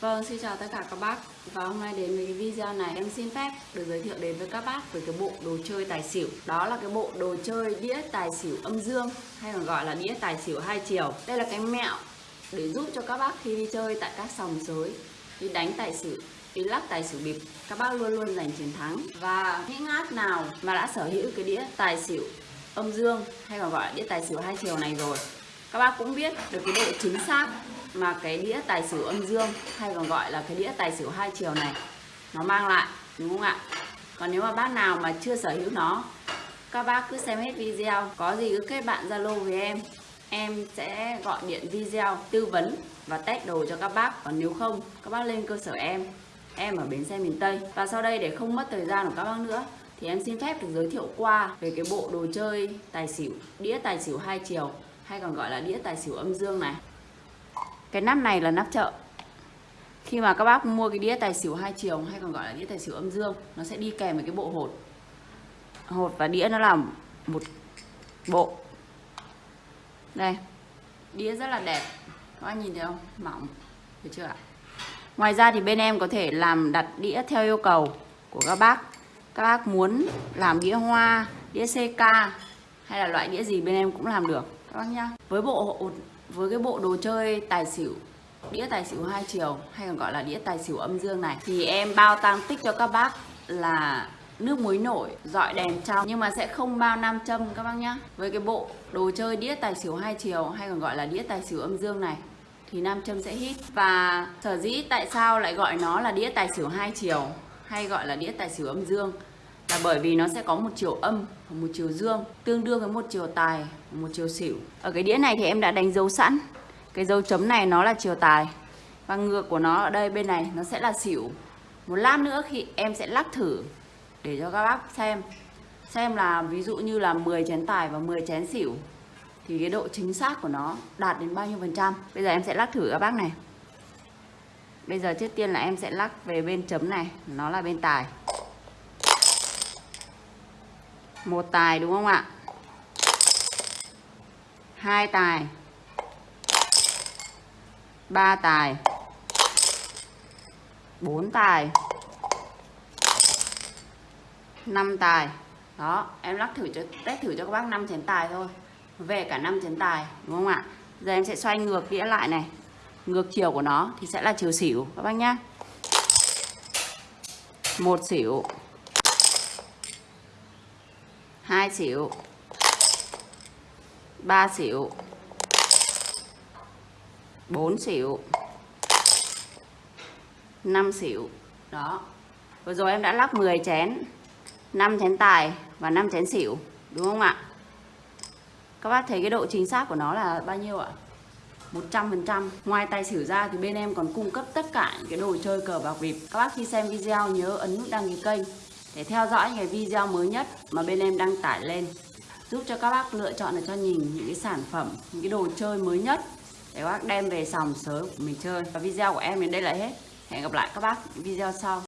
Vâng, xin chào tất cả các bác. Và hôm nay đến với cái video này em xin phép được giới thiệu đến với các bác về cái bộ đồ chơi tài xỉu. Đó là cái bộ đồ chơi đĩa tài xỉu âm dương hay còn gọi là đĩa tài xỉu hai chiều. Đây là cái mẹo để giúp cho các bác khi đi chơi tại các sòng sới Đi đánh tài xỉu, đi lắc tài xỉu bịp Các bác luôn luôn giành chiến thắng. Và những ngát nào mà đã sở hữu cái đĩa tài xỉu âm dương hay còn gọi là đĩa tài xỉu hai chiều này rồi các bác cũng biết được cái độ chính xác mà cái đĩa tài xỉu âm dương, hay còn gọi là cái đĩa tài xỉu hai chiều này, nó mang lại, đúng không ạ? Còn nếu mà bác nào mà chưa sở hữu nó, các bác cứ xem hết video. Có gì cứ kết bạn zalo với em em sẽ gọi điện video tư vấn và test đồ cho các bác. Còn nếu không, các bác lên cơ sở em em ở bến xe miền tây. Và sau đây để không mất thời gian của các bác nữa, thì em xin phép được giới thiệu qua về cái bộ đồ chơi tài xỉu, đĩa tài xỉu hai chiều hay còn gọi là đĩa tài xỉu âm dương này. Cái nắp này là nắp chợ. Khi mà các bác mua cái đĩa tài xỉu hai chiều hay còn gọi là đĩa tài xỉu âm dương, nó sẽ đi kèm với cái bộ hột. Hột và đĩa nó là một bộ. Đây, đĩa rất là đẹp. Các bác nhìn thấy không? Mỏng. Được chưa ạ? Ngoài ra thì bên em có thể làm đặt đĩa theo yêu cầu của các bác. Các bác muốn làm đĩa hoa, đĩa CK hay là loại đĩa gì bên em cũng làm được các bác nhá với bộ với cái bộ đồ chơi tài xỉu, đĩa tài xỉu hai chiều, hay còn gọi là đĩa tài xỉu âm dương này, thì em bao tăng tích cho các bác là nước muối nổi, dọi đèn trong. Nhưng mà sẽ không bao nam châm, các bác nhá. Với cái bộ đồ chơi đĩa tài xỉu hai chiều, hay còn gọi là đĩa tài xỉu âm dương này, thì nam châm sẽ hít. Và sở dĩ tại sao lại gọi nó là đĩa tài xỉu hai chiều, hay gọi là đĩa tài xỉu âm dương? Là bởi vì nó sẽ có một chiều âm và một chiều dương, tương đương với một chiều tài và một chiều xỉu. Ở cái đĩa này thì em đã đánh dấu sẵn. Cái dấu chấm này nó là chiều tài và ngược của nó ở đây bên này nó sẽ là xỉu. Một lát nữa khi em sẽ lắc thử để cho các bác xem. Xem là ví dụ như là 10 chén tài và 10 chén xỉu thì cái độ chính xác của nó đạt đến bao nhiêu phần trăm. Bây giờ em sẽ lắc thử các bác này. Bây giờ trước tiên là em sẽ lắc về bên chấm này, nó là bên tài một tài, đúng không ạ? Hai tài. Ba tài. Bốn tài. Năm tài. Đó, em lắc thử cho, test thử cho các bác năm chén tài thôi. Về cả năm chén tài, đúng không ạ? Giờ em sẽ xoay ngược đĩa lại này. Ngược chiều của nó thì sẽ là chiều xỉu, các bác nhá. Một xỉu. 2 xỉu 3 xỉu 4 xỉu 5 xỉu đó. Vừa rồi em đã lắc 10 chén. 5 chén tài và 5 chén xỉu. Đúng không ạ? Các bác thấy cái độ chính xác của nó là bao nhiêu ạ? 100% Ngoài tài xỉu ra thì bên em còn cung cấp tất cả những cái đồ chơi cờ bạc bịp Các bác khi xem video nhớ ấn nút đăng ký kênh để theo dõi những cái video mới nhất mà bên em đăng tải lên, giúp cho các bác lựa chọn được cho nhìn những cái sản phẩm, những cái đồ chơi mới nhất để các bác đem về sòng sới của mình chơi. Và video của em đến đây là hết. Hẹn gặp lại các bác video sau.